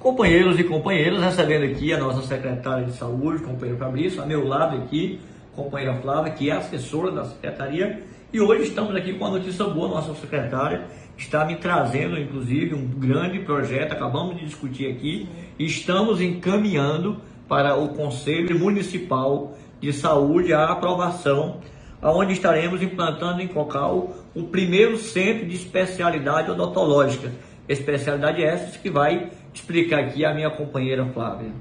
Companheiros e companheiras, recebendo aqui a nossa secretária de saúde, companheiro Fabrício, a meu lado aqui, companheira Flávia, que é assessora da secretaria, e hoje estamos aqui com a notícia boa, nossa secretária está me trazendo, inclusive, um grande projeto, acabamos de discutir aqui, estamos encaminhando para o Conselho Municipal de Saúde a aprovação, onde estaremos implantando em Cocal o primeiro centro de especialidade odontológica, especialidade essa que vai explicar aqui a minha companheira Flávia.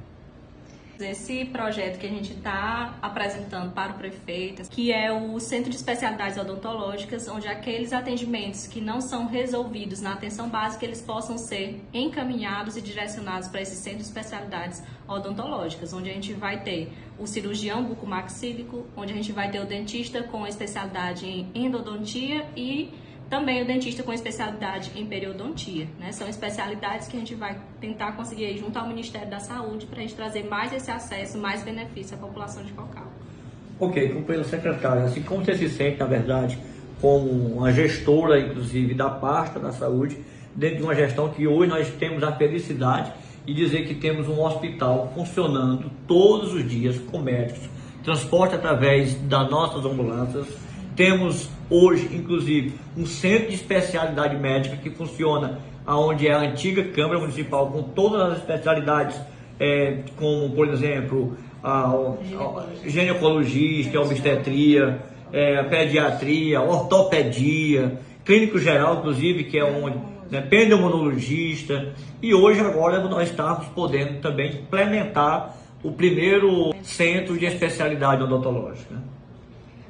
Esse projeto que a gente está apresentando para o prefeito, que é o Centro de Especialidades Odontológicas, onde aqueles atendimentos que não são resolvidos na atenção básica, eles possam ser encaminhados e direcionados para esse Centro de Especialidades Odontológicas, onde a gente vai ter o cirurgião bucomaxílico, onde a gente vai ter o dentista com especialidade em endodontia e também o dentista com especialidade em periodontia. Né? São especialidades que a gente vai tentar conseguir junto ao Ministério da Saúde para a gente trazer mais esse acesso, mais benefício à população de Cocal. Ok, companheiro secretário, assim como você se sente, na verdade, como uma gestora, inclusive, da pasta da saúde, dentro de uma gestão que hoje nós temos a felicidade de dizer que temos um hospital funcionando todos os dias com médicos, transporte através das nossas ambulâncias, temos hoje, inclusive, um centro de especialidade médica que funciona onde é a antiga Câmara Municipal com todas as especialidades, é, como, por exemplo, a, a ginecologista, obstetria, é, pediatria, ortopedia, clínico geral, inclusive, que é onde né, pneumologista, e hoje agora nós estamos podendo também implementar o primeiro centro de especialidade odontológica.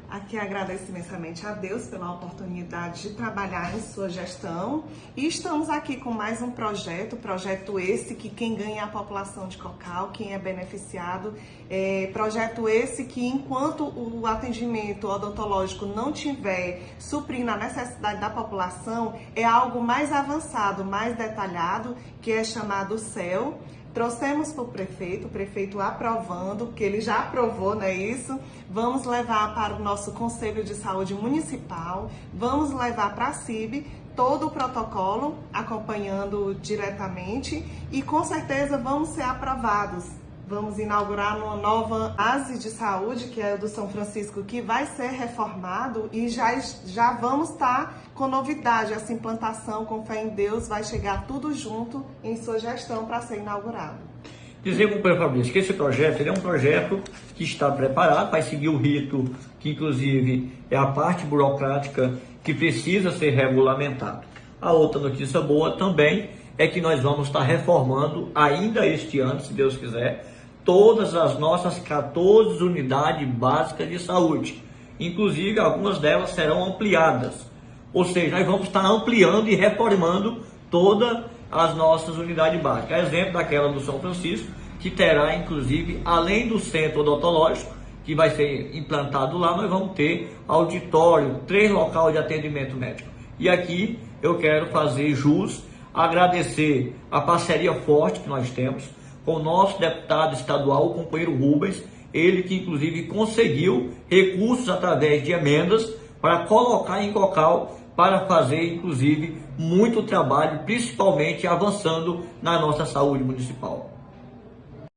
Aqui agradeço imensamente a Deus pela oportunidade de trabalhar em sua gestão. E estamos aqui com mais um projeto, projeto esse que quem ganha é a população de Cocal, quem é beneficiado, é, projeto esse que enquanto o atendimento odontológico não tiver suprindo a necessidade da população, é algo mais avançado, mais detalhado, que é chamado CEL, Trouxemos para o prefeito, o prefeito aprovando, que ele já aprovou, não é isso? Vamos levar para o nosso Conselho de Saúde Municipal, vamos levar para a CIB todo o protocolo, acompanhando diretamente e com certeza vamos ser aprovados Vamos inaugurar uma nova base de saúde, que é o do São Francisco, que vai ser reformado e já, já vamos estar tá com novidade. Essa implantação, com fé em Deus, vai chegar tudo junto em sua gestão para ser inaugurado. Dizer para o Fabrício que esse projeto é um projeto que está preparado, vai seguir o rito, que inclusive é a parte burocrática que precisa ser regulamentado. A outra notícia boa também é que nós vamos estar reformando ainda este ano, se Deus quiser, todas as nossas 14 unidades básicas de saúde. Inclusive, algumas delas serão ampliadas. Ou seja, nós vamos estar ampliando e reformando todas as nossas unidades básicas. Exemplo daquela do São Francisco, que terá, inclusive, além do centro odontológico, que vai ser implantado lá, nós vamos ter auditório, três locais de atendimento médico. E aqui eu quero fazer jus, agradecer a parceria forte que nós temos com o nosso deputado estadual, o companheiro Rubens, ele que inclusive conseguiu recursos através de emendas para colocar em Cocal para fazer inclusive muito trabalho, principalmente avançando na nossa saúde municipal.